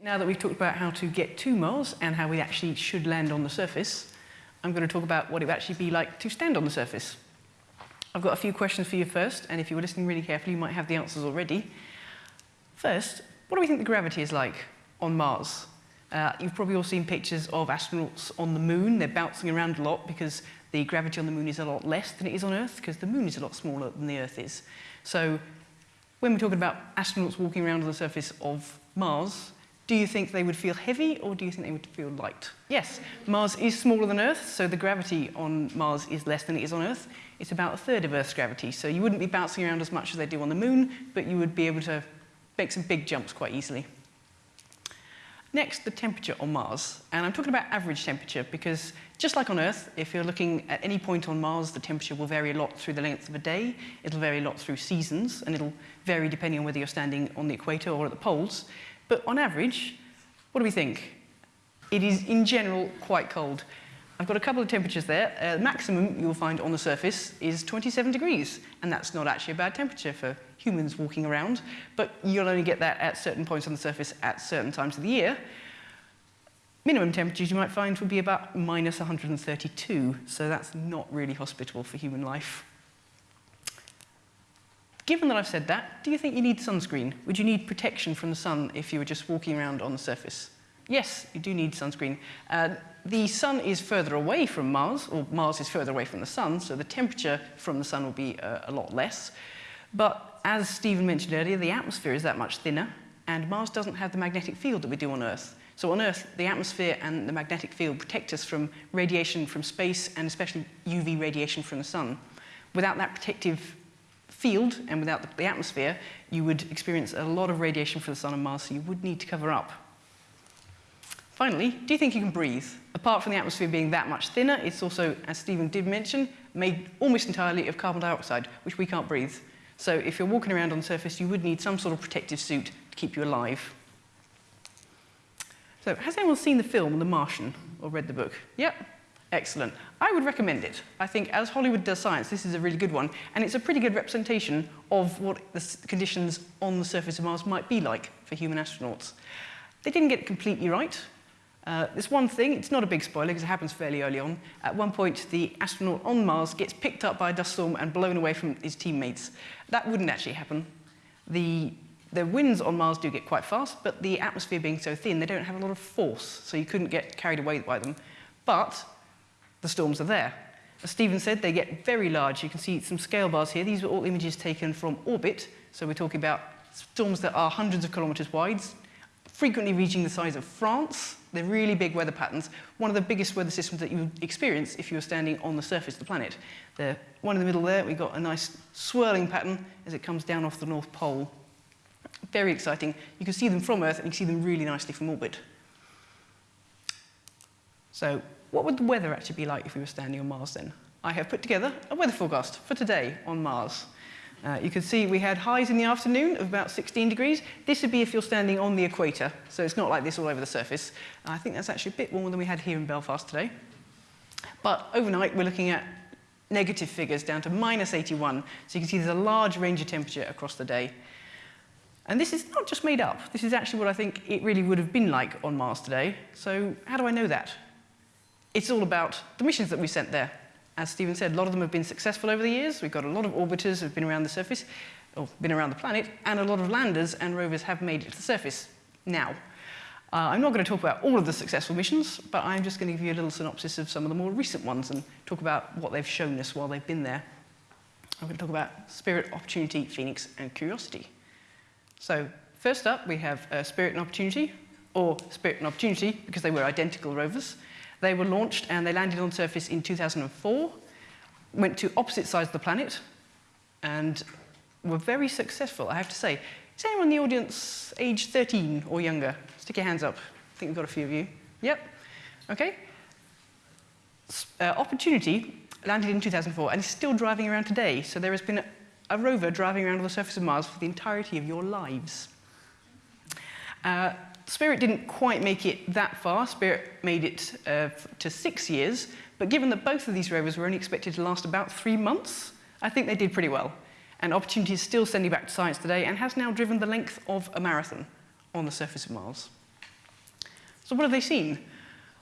Now that we've talked about how to get to Mars and how we actually should land on the surface, I'm going to talk about what it would actually be like to stand on the surface. I've got a few questions for you first, and if you were listening really carefully, you might have the answers already. First, what do we think the gravity is like on Mars? Uh, you've probably all seen pictures of astronauts on the moon. They're bouncing around a lot because the gravity on the moon is a lot less than it is on Earth because the moon is a lot smaller than the Earth is. So when we're talking about astronauts walking around on the surface of Mars, do you think they would feel heavy or do you think they would feel light? Yes, Mars is smaller than Earth, so the gravity on Mars is less than it is on Earth. It's about a third of Earth's gravity, so you wouldn't be bouncing around as much as they do on the Moon, but you would be able to make some big jumps quite easily. Next, the temperature on Mars. And I'm talking about average temperature because just like on Earth, if you're looking at any point on Mars, the temperature will vary a lot through the length of a day. It'll vary a lot through seasons, and it'll vary depending on whether you're standing on the equator or at the poles. But on average, what do we think? It is, in general, quite cold. I've got a couple of temperatures there. Uh, maximum you'll find on the surface is 27 degrees, and that's not actually a bad temperature for humans walking around, but you'll only get that at certain points on the surface at certain times of the year. Minimum temperatures you might find would be about minus 132, so that's not really hospitable for human life. Given that I've said that, do you think you need sunscreen? Would you need protection from the sun if you were just walking around on the surface? Yes, you do need sunscreen. Uh, the sun is further away from Mars, or Mars is further away from the sun, so the temperature from the sun will be uh, a lot less. But as Stephen mentioned earlier, the atmosphere is that much thinner, and Mars doesn't have the magnetic field that we do on Earth. So on Earth, the atmosphere and the magnetic field protect us from radiation from space, and especially UV radiation from the sun. Without that protective field and without the, atmosphere, you would experience a lot of radiation from the sun and Mars, so you would need to cover up. Finally, do you think you can breathe? Apart from the atmosphere being that much thinner, it's also, as Stephen did mention, made almost entirely of carbon dioxide, which we can't breathe. So if you're walking around on the surface, you would need some sort of protective suit to keep you alive. So has anyone seen the film The Martian or read the book? Yep, Excellent. I would recommend it. I think as Hollywood does science, this is a really good one, and it's a pretty good representation of what the conditions on the surface of Mars might be like for human astronauts. They didn't get it completely right. Uh, this one thing, it's not a big spoiler because it happens fairly early on. At one point, the astronaut on Mars gets picked up by a dust storm and blown away from his teammates. That wouldn't actually happen. The, the winds on Mars do get quite fast, but the atmosphere being so thin, they don't have a lot of force, so you couldn't get carried away by them. But the storms are there. As Stephen said, they get very large. You can see some scale bars here. These were all images taken from orbit. So we're talking about storms that are hundreds of kilometers wide, frequently reaching the size of France. They're really big weather patterns. One of the biggest weather systems that you would experience if you were standing on the surface of the planet. The one in the middle there, we've got a nice swirling pattern as it comes down off the North Pole. Very exciting. You can see them from Earth and you can see them really nicely from orbit. So what would the weather actually be like if we were standing on Mars then? I have put together a weather forecast for today on Mars. Uh, you can see we had highs in the afternoon of about 16 degrees. This would be if you're standing on the equator, so it's not like this all over the surface. I think that's actually a bit warmer than we had here in Belfast today. But overnight, we're looking at negative figures down to minus 81. So you can see there's a large range of temperature across the day. And this is not just made up. This is actually what I think it really would have been like on Mars today. So how do I know that? It's all about the missions that we sent there. As Stephen said, a lot of them have been successful over the years. We've got a lot of orbiters have been around the surface, or been around the planet, and a lot of landers and rovers have made it to the surface now. Uh, I'm not going to talk about all of the successful missions, but I'm just going to give you a little synopsis of some of the more recent ones and talk about what they've shown us while they've been there. I'm going to talk about Spirit, Opportunity, Phoenix, and Curiosity. So first up, we have uh, Spirit and Opportunity, or Spirit and Opportunity, because they were identical rovers. They were launched and they landed on surface in 2004, went to opposite sides of the planet, and were very successful, I have to say. Is anyone in the audience age 13 or younger? Stick your hands up. I think we've got a few of you. Yep. Okay. Uh, Opportunity landed in 2004 and is still driving around today. So there has been a, a rover driving around on the surface of Mars for the entirety of your lives. Uh, Spirit didn't quite make it that far. Spirit made it uh, to six years, but given that both of these rovers were only expected to last about three months, I think they did pretty well. And Opportunity is still sending back to science today and has now driven the length of a marathon on the surface of Mars. So what have they seen?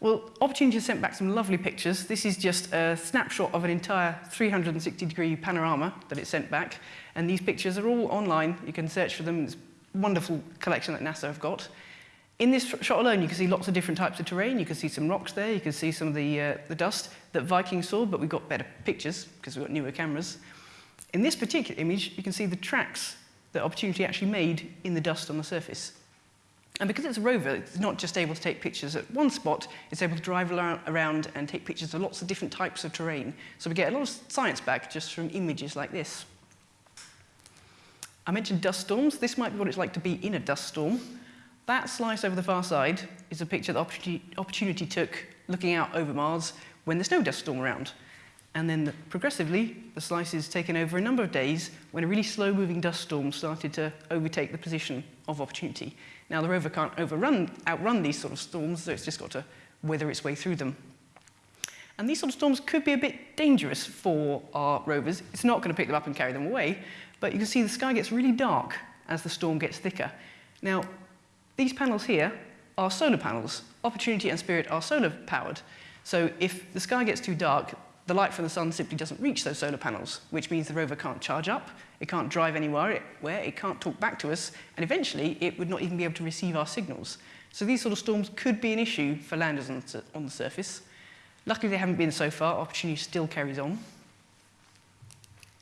Well, Opportunity has sent back some lovely pictures. This is just a snapshot of an entire 360 degree panorama that it sent back. And these pictures are all online. You can search for them. It's a wonderful collection that NASA have got. In this shot alone, you can see lots of different types of terrain. You can see some rocks there. You can see some of the, uh, the dust that Vikings saw, but we've got better pictures because we've got newer cameras. In this particular image, you can see the tracks that Opportunity actually made in the dust on the surface. And because it's a rover, it's not just able to take pictures at one spot, it's able to drive around and take pictures of lots of different types of terrain. So we get a lot of science back just from images like this. I mentioned dust storms. This might be what it's like to be in a dust storm. That slice over the far side is a picture that Opportunity, Opportunity took looking out over Mars when there's no dust storm around. And then the, progressively, the slice is taken over a number of days when a really slow-moving dust storm started to overtake the position of Opportunity. Now, the rover can't overrun, outrun these sort of storms, so it's just got to weather its way through them. And these sort of storms could be a bit dangerous for our rovers. It's not going to pick them up and carry them away, but you can see the sky gets really dark as the storm gets thicker. Now, these panels here are solar panels. Opportunity and Spirit are solar powered. So if the sky gets too dark, the light from the sun simply doesn't reach those solar panels, which means the rover can't charge up, it can't drive anywhere, it, where it can't talk back to us, and eventually it would not even be able to receive our signals. So these sort of storms could be an issue for landers on, on the surface. Luckily, they haven't been so far. Opportunity still carries on.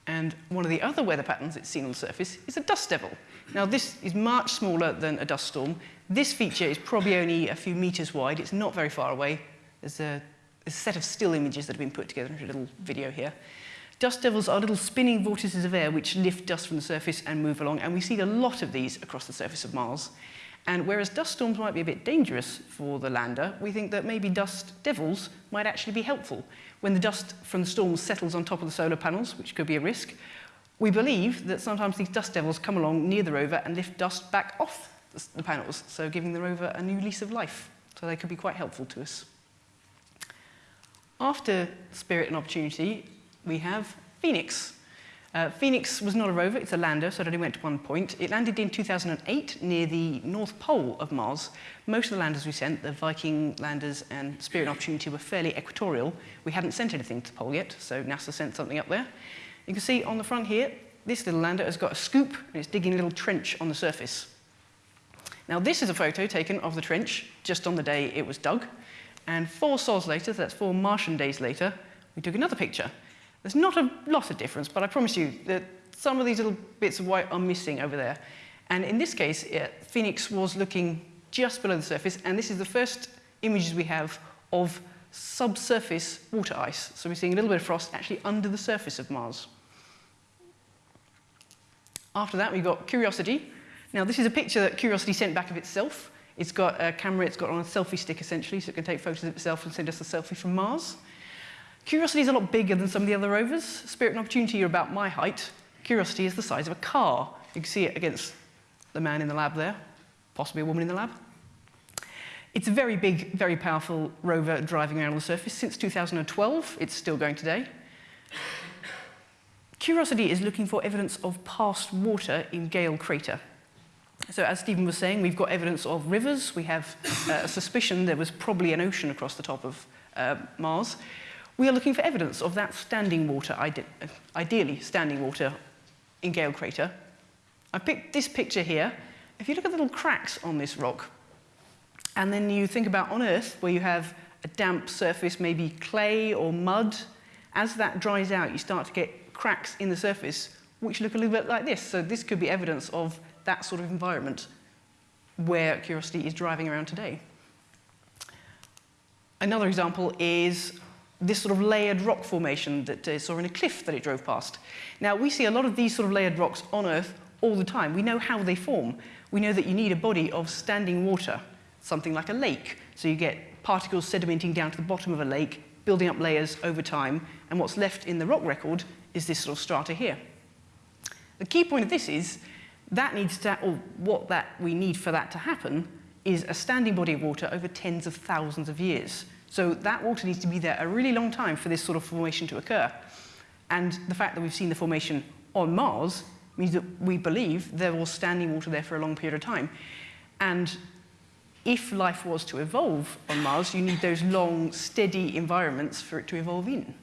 And one of the other weather patterns it's seen on the surface is a dust devil. Now, this is much smaller than a dust storm. This feature is probably only a few meters wide. It's not very far away. There's a a set of still images that have been put together into a little video here. Dust devils are little spinning vortices of air which lift dust from the surface and move along, and we see a lot of these across the surface of Mars. And whereas dust storms might be a bit dangerous for the lander, we think that maybe dust devils might actually be helpful. When the dust from the storms settles on top of the solar panels, which could be a risk, we believe that sometimes these dust devils come along near the rover and lift dust back off the panels, so giving the rover a new lease of life. So they could be quite helpful to us. After Spirit and Opportunity, we have Phoenix. Uh, Phoenix was not a rover, it's a lander, so it only went to one point. It landed in 2008 near the North Pole of Mars. Most of the landers we sent, the Viking landers and Spirit and Opportunity, were fairly equatorial. We hadn't sent anything to the pole yet, so NASA sent something up there. You can see on the front here, this little lander has got a scoop and it's digging a little trench on the surface. Now this is a photo taken of the trench just on the day it was dug. And four sols later, so that's four Martian days later, we took another picture. There's not a lot of difference, but I promise you that some of these little bits of white are missing over there. And in this case, Phoenix was looking just below the surface, and this is the first images we have of subsurface water ice. So we're seeing a little bit of frost actually under the surface of Mars. After that, we've got Curiosity. Now, this is a picture that Curiosity sent back of itself. It's got a camera, it's got on a selfie stick essentially, so it can take photos of itself and send us a selfie from Mars. Curiosity is a lot bigger than some of the other rovers. Spirit and Opportunity are about my height. Curiosity is the size of a car. You can see it against the man in the lab there, possibly a woman in the lab. It's a very big, very powerful rover driving around on the surface. Since 2012, it's still going today. Curiosity is looking for evidence of past water in Gale Crater. So as Stephen was saying, we've got evidence of rivers. We have uh, a suspicion there was probably an ocean across the top of uh, Mars. We are looking for evidence of that standing water, ide ideally standing water in Gale Crater. I picked this picture here. If you look at the little cracks on this rock, and then you think about on Earth, where you have a damp surface, maybe clay or mud, as that dries out, you start to get cracks in the surface, which look a little bit like this. So this could be evidence of that sort of environment where Curiosity is driving around today. Another example is this sort of layered rock formation that uh, saw in a cliff that it drove past. Now, we see a lot of these sort of layered rocks on Earth all the time. We know how they form. We know that you need a body of standing water, something like a lake. So you get particles sedimenting down to the bottom of a lake, building up layers over time, and what's left in the rock record is this sort of strata here. The key point of this is that needs to, or what that we need for that to happen is a standing body of water over tens of thousands of years. So that water needs to be there a really long time for this sort of formation to occur. And the fact that we've seen the formation on Mars means that we believe there was standing water there for a long period of time. And if life was to evolve on Mars, you need those long, steady environments for it to evolve in.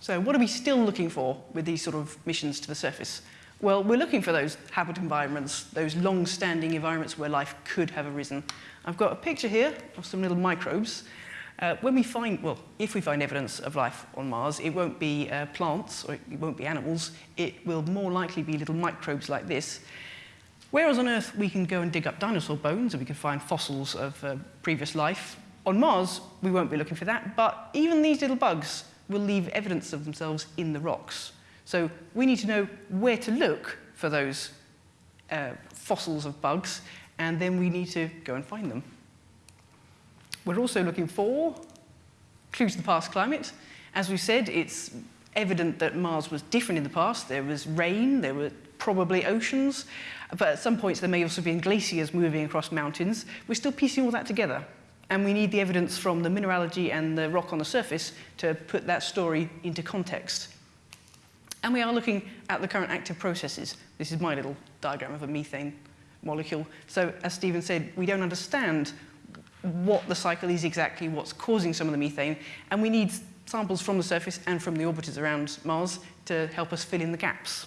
So what are we still looking for with these sort of missions to the surface? Well, we're looking for those habit environments, those long-standing environments where life could have arisen. I've got a picture here of some little microbes. Uh, when we find, well, if we find evidence of life on Mars, it won't be uh, plants or it won't be animals. It will more likely be little microbes like this. Whereas on Earth, we can go and dig up dinosaur bones and we can find fossils of uh, previous life. On Mars, we won't be looking for that, but even these little bugs will leave evidence of themselves in the rocks. So we need to know where to look for those uh, fossils of bugs, and then we need to go and find them. We're also looking for clues to the past climate. As we said, it's evident that Mars was different in the past. There was rain, there were probably oceans, but at some points there may also have been glaciers moving across mountains. We're still piecing all that together. And we need the evidence from the mineralogy and the rock on the surface to put that story into context. And we are looking at the current active processes. This is my little diagram of a methane molecule. So as Stephen said, we don't understand what the cycle is exactly, what's causing some of the methane, and we need samples from the surface and from the orbiters around Mars to help us fill in the gaps.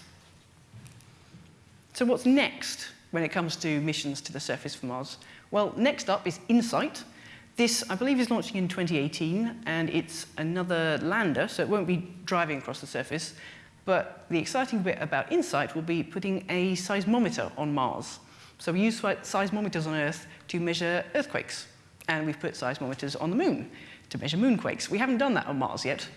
So what's next when it comes to missions to the surface for Mars? Well, next up is InSight, this, I believe, is launching in 2018, and it's another lander, so it won't be driving across the surface. But the exciting bit about InSight will be putting a seismometer on Mars. So we use seismometers on Earth to measure earthquakes, and we've put seismometers on the moon to measure moonquakes. We haven't done that on Mars yet,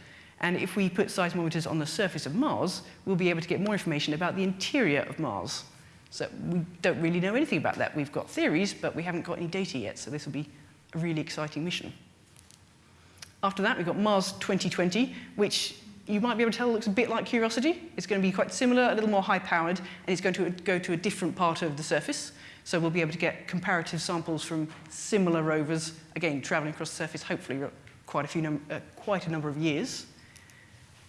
and if we put seismometers on the surface of Mars, we'll be able to get more information about the interior of Mars. So we don't really know anything about that. We've got theories, but we haven't got any data yet, so this will be a really exciting mission. After that, we've got Mars 2020, which you might be able to tell it looks a bit like Curiosity. It's going to be quite similar, a little more high-powered, and it's going to go to a different part of the surface. So we'll be able to get comparative samples from similar rovers, again, traveling across the surface, hopefully quite a, few uh, quite a number of years.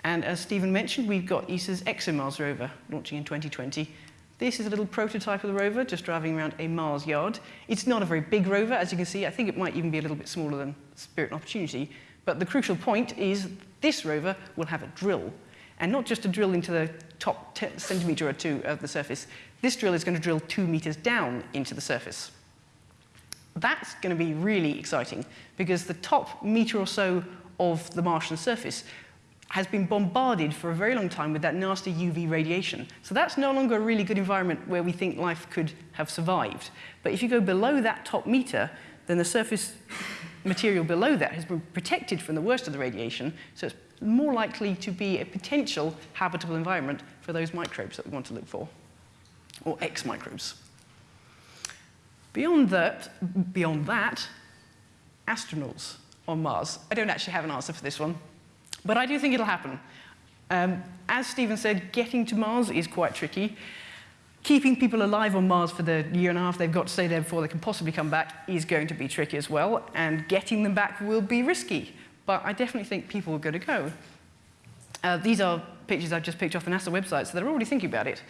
And as Stephen mentioned, we've got ESA's ExoMars rover launching in 2020, this is a little prototype of the rover, just driving around a Mars yard. It's not a very big rover, as you can see. I think it might even be a little bit smaller than Spirit and Opportunity. But the crucial point is this rover will have a drill. And not just a drill into the top centimetre or two of the surface. This drill is going to drill two metres down into the surface. That's going to be really exciting because the top metre or so of the Martian surface has been bombarded for a very long time with that nasty UV radiation. So that's no longer a really good environment where we think life could have survived. But if you go below that top meter, then the surface material below that has been protected from the worst of the radiation, so it's more likely to be a potential habitable environment for those microbes that we want to look for, or X microbes. Beyond that, beyond that, astronauts on Mars. I don't actually have an answer for this one. But I do think it'll happen. Um, as Stephen said, getting to Mars is quite tricky. Keeping people alive on Mars for the year and a half they've got to stay there before they can possibly come back is going to be tricky as well, and getting them back will be risky. But I definitely think people are going to go. Uh, these are pictures I've just picked off the NASA website, so they're already thinking about it.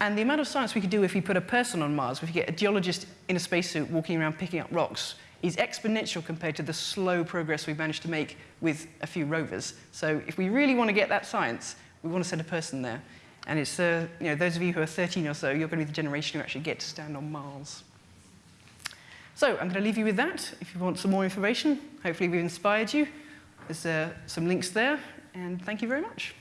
And the amount of science we could do if we put a person on Mars, if we get a geologist in a spacesuit walking around picking up rocks, is exponential compared to the slow progress we've managed to make with a few rovers. So if we really want to get that science, we want to send a person there. And it's, uh, you know, those of you who are 13 or so, you're going to be the generation who actually get to stand on Mars. So I'm going to leave you with that. If you want some more information, hopefully we've inspired you. There's uh, some links there, and thank you very much.